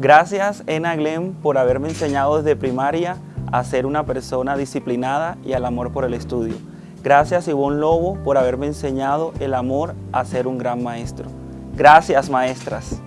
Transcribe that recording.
Gracias Ena Glenn por haberme enseñado desde primaria a ser una persona disciplinada y al amor por el estudio. Gracias Ivonne Lobo por haberme enseñado el amor a ser un gran maestro. Gracias maestras.